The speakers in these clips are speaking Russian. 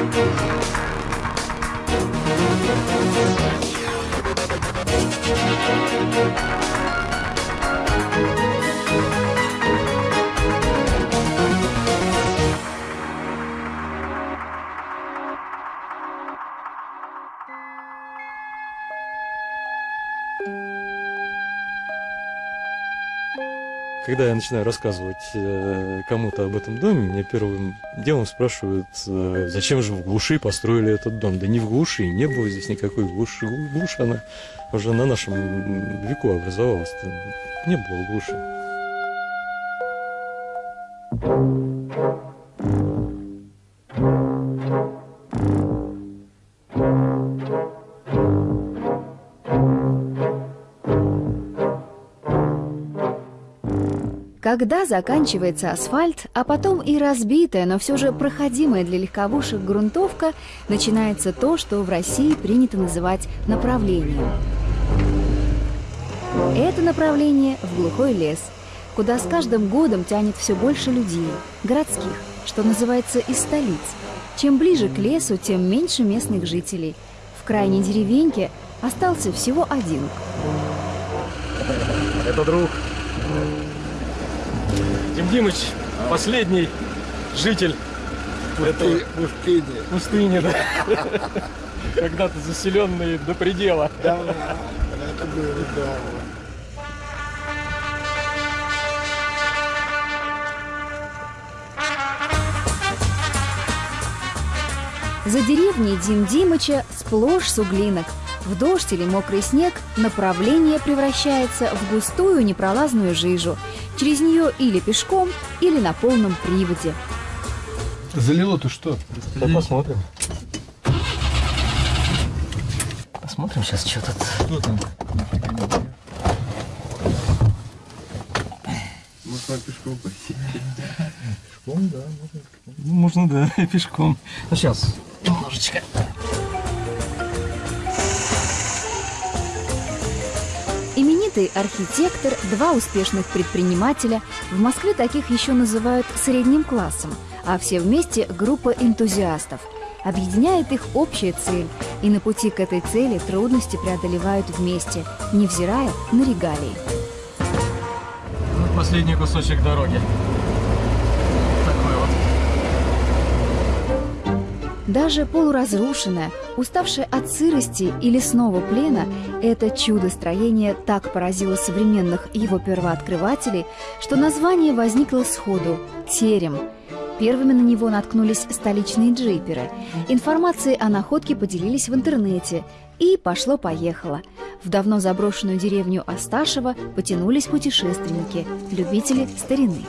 Thank you. Когда я начинаю рассказывать э, кому-то об этом доме, меня первым делом спрашивают, э, зачем же в глуши построили этот дом. Да не в глуши, не было здесь никакой глуши. Глушь, она уже на нашем веку образовалась. Не было глуши. Когда заканчивается асфальт, а потом и разбитая, но все же проходимая для легковушек грунтовка, начинается то, что в России принято называть направлением. Это направление в глухой лес, куда с каждым годом тянет все больше людей, городских, что называется из столиц. Чем ближе к лесу, тем меньше местных жителей. В крайней деревеньке остался всего один. Это друг Дим Димыч, последний житель этой пустыни. Пустыни, да. Когда-то заселенный до предела. Да, это было давно. За деревней Дим Димыча сплошь суглинок. В дождь или мокрый снег направление превращается в густую непролазную жижу. Через нее или пешком, или на полном приводе. Залило-то что? Да посмотрим. Посмотрим сейчас, что тут. Что там? Можно пешком пойти. Пешком, да, можно. Ну, можно, да, пешком. Ну, сейчас, немножечко. Именитый архитектор, два успешных предпринимателя, в Москве таких еще называют средним классом, а все вместе группа энтузиастов. Объединяет их общая цель, и на пути к этой цели трудности преодолевают вместе, невзирая на регалии. Вот последний кусочек дороги. Даже полуразрушенная, уставшая от сырости и лесного плена, это чудо-строение так поразило современных его первооткрывателей, что название возникло сходу – «Терем». Первыми на него наткнулись столичные джиперы. Информацией о находке поделились в интернете. И пошло-поехало. В давно заброшенную деревню Асташева потянулись путешественники, любители старины.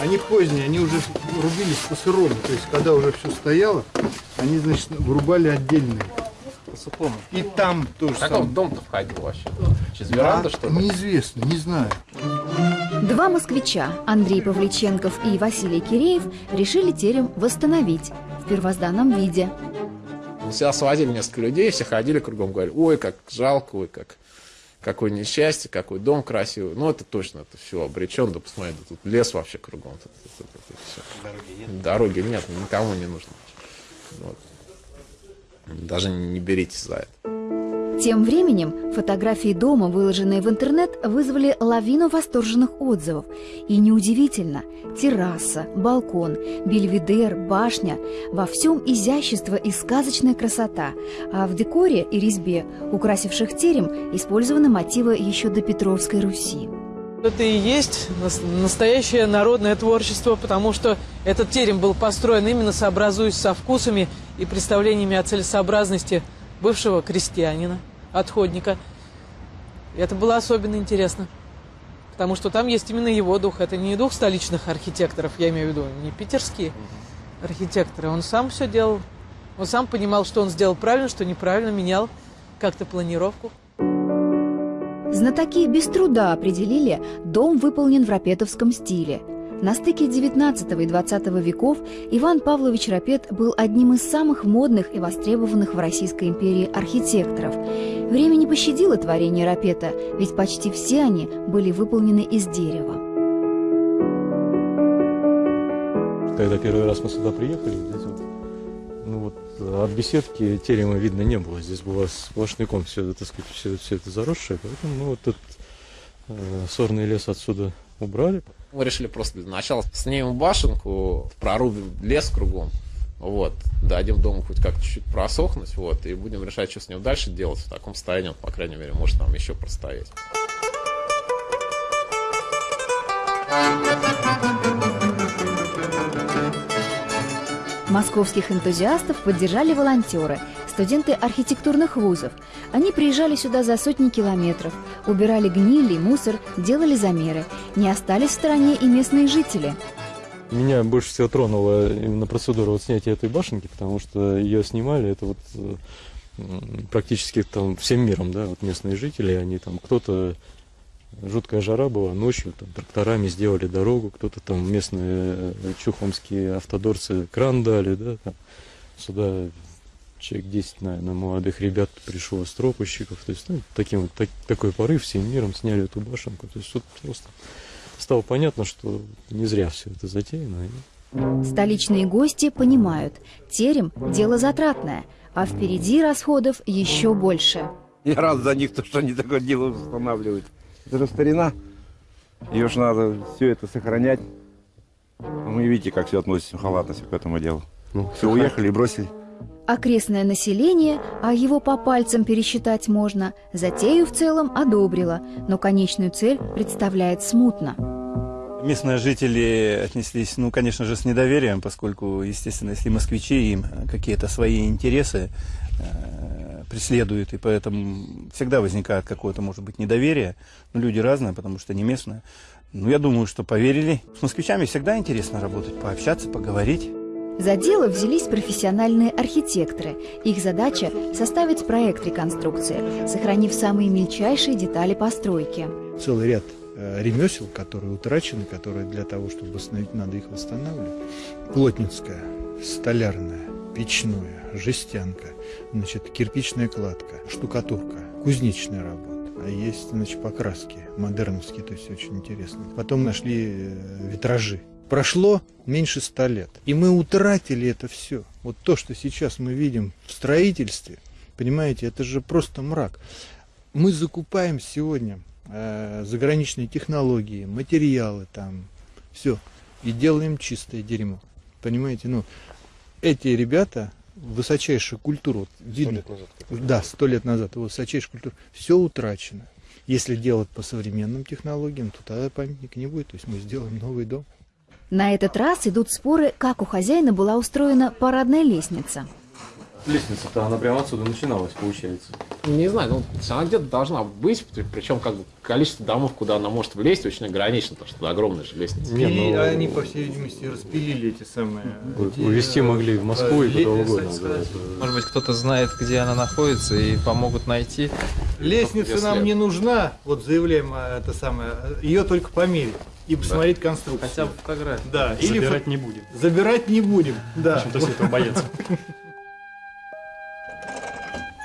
Они поздние, они уже рубились по сырому. То есть, когда уже все стояло, они, значит, вырубали отдельные. По сухому. И там тоже Как самое. он в дом-то входил вообще? Через веранду, А, что ли? Неизвестно, не знаю. Два москвича, Андрей Павличенков и Василий Киреев, решили терем восстановить в первозданном виде. Сюда сводили несколько людей, все ходили кругом, говорили, ой, как жалко, ой, как какое несчастье, какой дом красивый. Ну, это точно, это все обречен, да посмотри, да тут лес вообще кругом. Тут, тут, тут, тут. Дороги нет? Дороги нет, никому не нужно. Вот. Даже не беритесь за это. Тем временем фотографии дома, выложенные в интернет, вызвали лавину восторженных отзывов. И неудивительно, терраса, балкон, бельведер, башня – во всем изящество и сказочная красота, а в декоре и резьбе, украсивших терем, использованы мотивы еще до Петровской Руси. Это и есть нас- настоящее народное творчество, потому что этот терем был построен именно сообразуясь со вкусами и представлениями о целесообразности бывшего крестьянина, отходника. И это было особенно интересно, потому что там есть именно его дух. Это не дух столичных архитекторов, я имею в виду, не питерские архитекторы. Он сам все делал. Он сам понимал, что он сделал правильно, что неправильно, менял как-то планировку. Знатоки без труда определили, дом выполнен в рапетовском стиле. На стыке XIX и XX веков Иван Павлович Рапет был одним из самых модных и востребованных в Российской империи архитекторов. Время не пощадило творение Рапета, ведь почти все они были выполнены из дерева. Когда первый раз мы сюда приехали, здесь вот, ну вот от беседки терема видно не было. Здесь было сплошняком все, так сказать, все, все это заросшее, поэтому мы вот этот э, сорный лес отсюда убрали. Мы решили просто для начала снимем башенку, прорубим лес кругом, вот, дадим дому хоть как чуть-чуть просохнуть, вот, и будем решать, что с ним дальше делать. В таком состоянии, он, по крайней мере, может нам еще простоять. Московских энтузиастов поддержали волонтеры, студенты архитектурных вузов. Они приезжали сюда за сотни километров, убирали гниль и мусор, делали замеры. Не остались в стороне и местные жители. Меня больше всего тронула именно процедура вот снятия этой башенки, потому что ее снимали, это вот э, практически там всем миром, да, вот местные жители, они там, кто-то жуткая жара была, ночью там тракторами сделали дорогу, кто-то там местные э, чухомские автодорцы кран дали, да, там, сюда человек 10, наверное, молодых ребят пришло стропольщиков, то есть, ну, таким вот, так- такой порыв всем миром сняли эту башенку, то есть, вот просто стало понятно, что не зря все это затеяно, Столичные гости понимают, терем – дело затратное, а впереди расходов еще больше. Я рад за них, то, что они такое дело устанавливают. Это же старина. Ее же надо все это сохранять. Ну, вы видите, как все относится халатностью к этому делу. Ну, все, уехали и бросили. Окрестное население, а его по пальцам пересчитать можно, затею в целом одобрило, но конечную цель представляет смутно. Местные жители отнеслись, ну, конечно же, с недоверием, поскольку, естественно, если москвичи им какие-то свои интересы э, преследуют, и поэтому всегда возникает какое-то, может быть, недоверие. Но люди разные, потому что не местные. Ну, я думаю, что поверили. С москвичами всегда интересно работать, пообщаться, поговорить. За дело взялись профессиональные архитекторы. Их задача – составить проект реконструкции, сохранив самые мельчайшие детали постройки. Целый ряд э, ремесел, которые утрачены, которые для того, чтобы восстановить, надо их восстанавливать. Плотницкая, столярная, печное, жестянка, значит, кирпичная кладка, штукатурка, кузнечная работа. А есть, значит, покраски модерновские, то есть очень интересно. Потом нашли э, витражи. Прошло меньше ста лет, и мы утратили это все. Вот то, что сейчас мы видим в строительстве, понимаете, это же просто мрак. Мы закупаем сегодня э, заграничные технологии, материалы там, все, и делаем чистое дерьмо. Понимаете, ну, эти ребята, высочайшая культура, вот видно, да, сто лет назад, высочайшая культура, все утрачено. Если делать по современным технологиям, то тогда памятника не будет, то есть мы сделаем новый дом. На этот раз идут споры, как у хозяина была устроена парадная лестница. Лестница-то, она прямо отсюда начиналась, получается. Не знаю, ну, она где-то должна быть, причем как бы количество домов, куда она может влезть, очень ограничено, потому что это огромная же лестница. Не, и ну, они, по всей видимости, распилили эти самые... у- эти, увезти э, могли в Москву и э, куда угодно. да, Может быть, кто-то знает, где она находится и помогут найти. Лестница Если- нам не нужна, вот заявляем а, это самое, ее только померить и посмотреть конструкцию. Хотя бы фотографии. Да, или Забирать фо- не будем. забирать не будем. Да. Почему-то все этого боятся.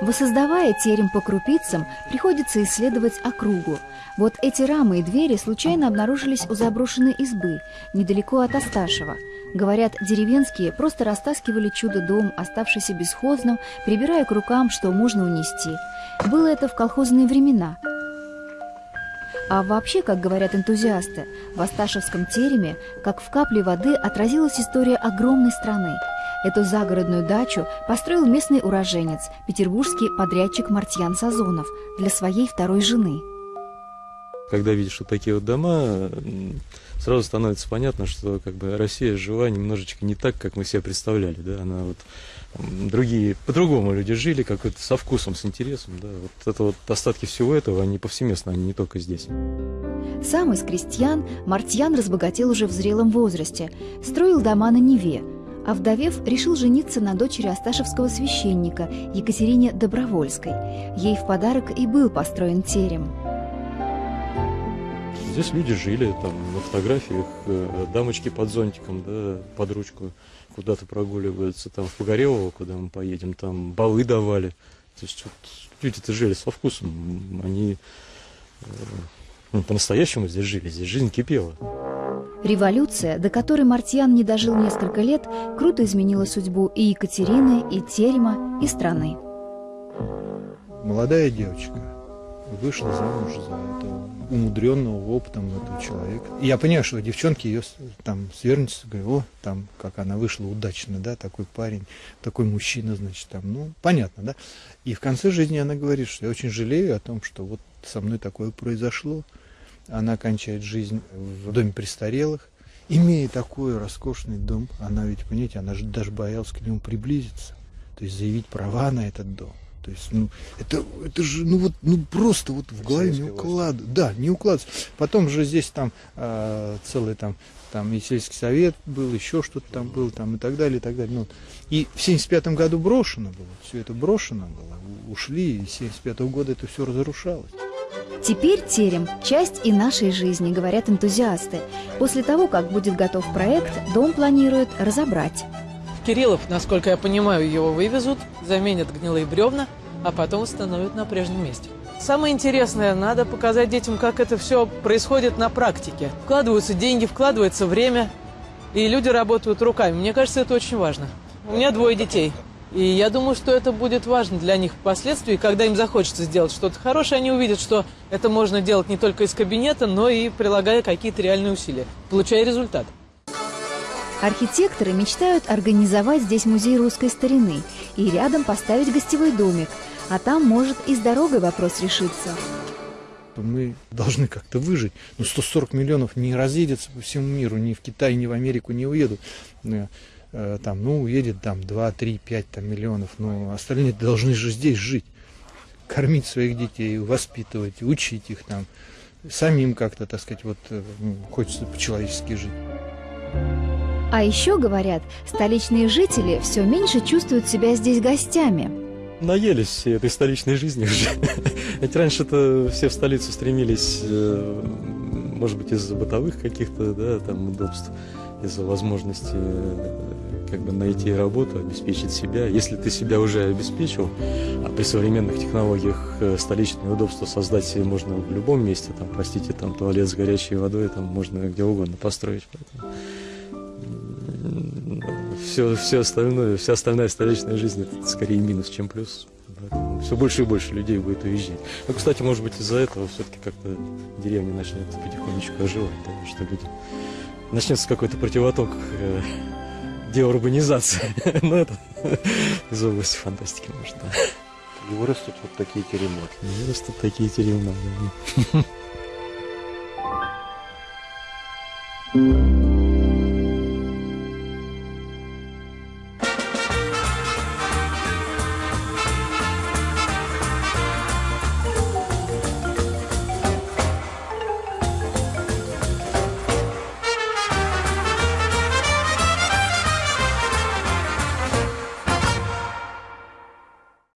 Воссоздавая терем по крупицам, приходится исследовать округу. Вот эти рамы и двери случайно обнаружились у заброшенной избы, недалеко от Асташева. Говорят, деревенские просто растаскивали чудо-дом, оставшийся бесхозным, прибирая к рукам, что можно унести. Было это в колхозные времена. А вообще, как говорят энтузиасты, в Асташевском тереме, как в капле воды, отразилась история огромной страны. Эту загородную дачу построил местный уроженец, петербургский подрядчик Мартьян Сазонов, для своей второй жены. Когда видишь вот такие вот дома, сразу становится понятно, что как бы Россия жила немножечко не так, как мы себе представляли, да, она вот другие, по-другому люди жили, как вот со вкусом, с интересом, да, вот это вот остатки всего этого, они повсеместно, они не только здесь. Сам из крестьян Мартьян разбогател уже в зрелом возрасте, строил дома на Неве, а вдовев, решил жениться на дочери Асташевского священника Екатерине Добровольской. Ей в подарок и был построен терем. Здесь люди жили, там на фотографиях э, дамочки под зонтиком, да, под ручку куда-то прогуливаются, там в Погорелово, куда мы поедем, там балы давали. То есть вот люди-то жили со вкусом, они э, Ну, по-настоящему здесь жили, здесь жизнь кипела. Революция, до которой Мартьян не дожил несколько лет, круто изменила судьбу и Екатерины, и Терема, и страны. Молодая девочка вышла замуж за этого умудренного опытом этого человека. И я понимаю, что девчонки ее с- там свернутся, говорят, о, там, как она вышла удачно, да, такой парень, такой мужчина, значит, там, ну, понятно, да. И в конце жизни она говорит, что я очень жалею о том, что вот со мной такое произошло. Она кончает жизнь в доме престарелых, имея такой роскошный дом, она ведь, понимаете, она же даже боялась к нему приблизиться, то есть заявить права на этот дом. То есть, ну, это, это же, ну вот, ну просто вот в голове не укладывается. Да, не укладывается. Потом же здесь там э, целый там, там и сельский совет был, еще что-то там было, там и так далее, и так далее. Ну, и в 75 году брошено было, все это брошено было, ушли, и с 75 года это все разрушалось. Теперь терем – часть и нашей жизни, говорят энтузиасты. После того, как будет готов проект, дом планируют разобрать. Кириллов, насколько я понимаю, его вывезут, заменят гнилые бревна, а потом восстановят на прежнем месте. Самое интересное, надо показать детям, как это все происходит на практике. Вкладываются деньги, вкладывается время, и люди работают руками. Мне кажется, это очень важно. У меня двое детей. И я думаю, что это будет важно для них впоследствии, когда им захочется сделать что-то хорошее, они увидят, что это можно делать не только из кабинета, но и прилагая какие-то реальные усилия, получая результат. Архитекторы мечтают организовать здесь музей русской старины и рядом поставить гостевой домик, а там может и с дорогой вопрос решиться. Мы должны как-то выжить. Ну, 140 миллионов не разъедется по всему миру, ни в Китай, ни в Америку не уедут. Э, Там, ну, уедет там 2, 3, 5 там, миллионов, но остальные должны же здесь жить. Кормить своих детей, воспитывать, учить их там. Самим как-то, так сказать, вот э, хочется по-человечески жить. А еще, говорят, столичные жители все меньше чувствуют себя здесь гостями. Наелись все этой столичной жизни уже. Ведь раньше-то все в столицу стремились, э, может быть, из-за бытовых каких-то, да, там, удобств, из-за возможности как бы найти работу, обеспечить себя. Если ты себя уже обеспечил, а при современных технологиях э, столичные удобства создать себе можно в любом месте, там, простите, там туалет с горячей водой, там можно где угодно построить. Поэтому все, все остальное, вся остальная столичная жизнь это скорее минус, чем плюс. все больше и больше людей будет уезжать. Ну, кстати, может быть, из-за этого все-таки как-то деревня начнет потихонечку оживать, да, что люди... Начнется какой-то противоток деурбанизации. Но это из области фантастики, может, да. И вырастут вот такие теремы. Вырастут такие тюрьмы. да.